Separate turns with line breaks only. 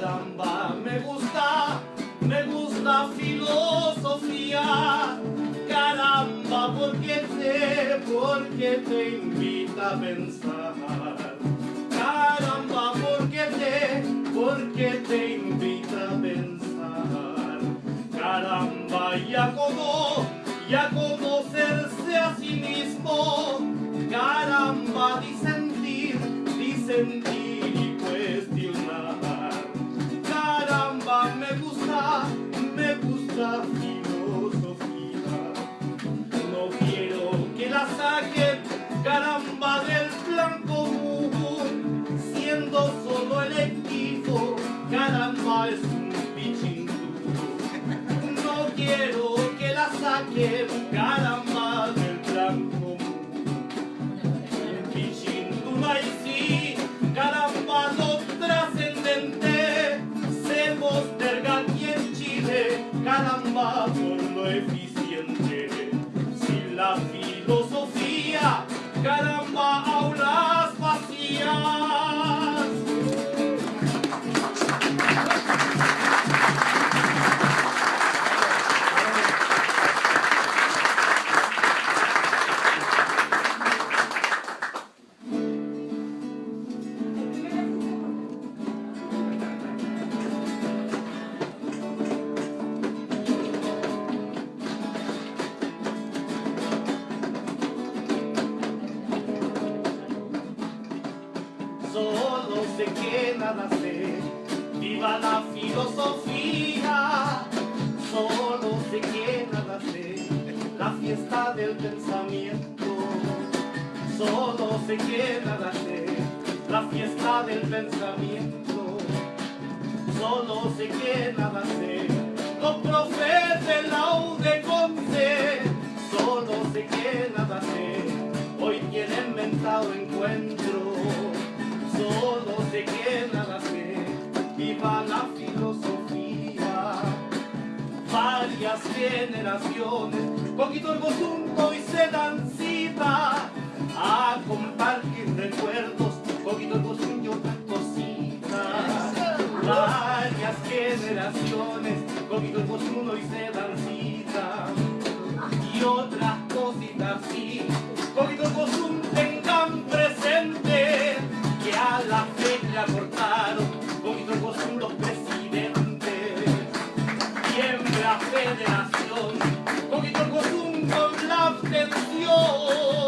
caramba, me gusta, me gusta filosofía, caramba, porque te, porque te invita a pensar, caramba, porque te, porque te invita a pensar, caramba, ya como, ya conocerse a sí mismo, caramba, disentir, disentir. Es un pichingú. No quiero que la saquen, caramba, del plan común. Pichinguna y sí, caramba, lo trascendente se posterga aquí en Chile, caramba, Solo sé que nada sé, viva la filosofía. Solo sé que nada sé, la fiesta del pensamiento. Solo sé que nada sé, la fiesta del pensamiento. Solo sé que nada sé, los profes de la UDECONCE. Solo sé que nada sé, Varias generaciones, poquito el asunto y se dan cita a compartir recuerdos, poquito el y otras cositas. Varias generaciones, poquito el asunto y se dan la federación, poquito el con la abstención.